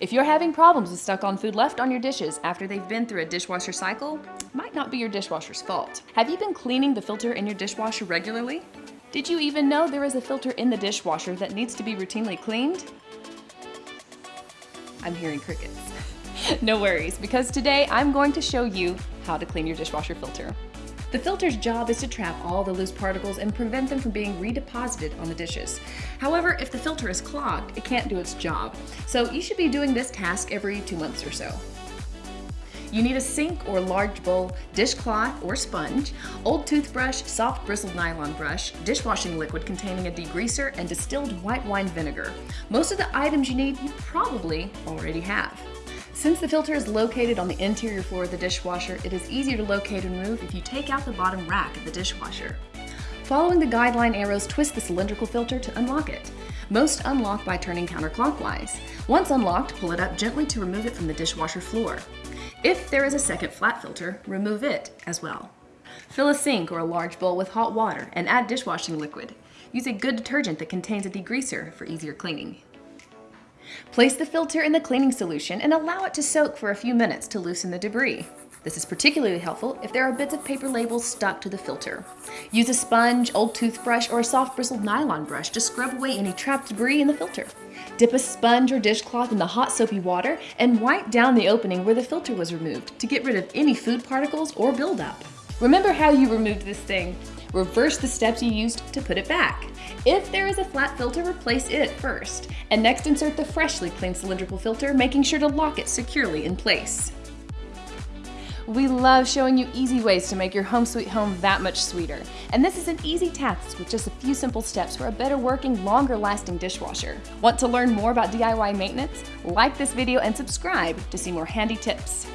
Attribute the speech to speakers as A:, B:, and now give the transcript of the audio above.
A: If you're having problems with stuck-on food left on your dishes after they've been through a dishwasher cycle, it might not be your dishwasher's fault. Have you been cleaning the filter in your dishwasher regularly? Did you even know there is a filter in the dishwasher that needs to be routinely cleaned? I'm hearing crickets. no worries, because today I'm going to show you how to clean your dishwasher filter. The filter's job is to trap all the loose particles and prevent them from being redeposited on the dishes. However, if the filter is clogged, it can't do its job. So you should be doing this task every two months or so. You need a sink or large bowl, dishcloth or sponge, old toothbrush, soft bristled nylon brush, dishwashing liquid containing a degreaser, and distilled white wine vinegar. Most of the items you need you probably already have. Since the filter is located on the interior floor of the dishwasher, it is easier to locate and remove if you take out the bottom rack of the dishwasher. Following the guideline arrows, twist the cylindrical filter to unlock it. Most unlock by turning counterclockwise. Once unlocked, pull it up gently to remove it from the dishwasher floor. If there is a second flat filter, remove it as well. Fill a sink or a large bowl with hot water and add dishwashing liquid. Use a good detergent that contains a degreaser for easier cleaning. Place the filter in the cleaning solution and allow it to soak for a few minutes to loosen the debris. This is particularly helpful if there are bits of paper labels stuck to the filter. Use a sponge, old toothbrush, or a soft bristled nylon brush to scrub away any trapped debris in the filter. Dip a sponge or dishcloth in the hot soapy water and wipe down the opening where the filter was removed to get rid of any food particles or buildup. Remember how you removed this thing. Reverse the steps you used to put it back. If there is a flat filter, replace it first, and next insert the freshly cleaned cylindrical filter, making sure to lock it securely in place. We love showing you easy ways to make your home sweet home that much sweeter. And this is an easy task with just a few simple steps for a better working, longer lasting dishwasher. Want to learn more about DIY maintenance? Like this video and subscribe to see more handy tips.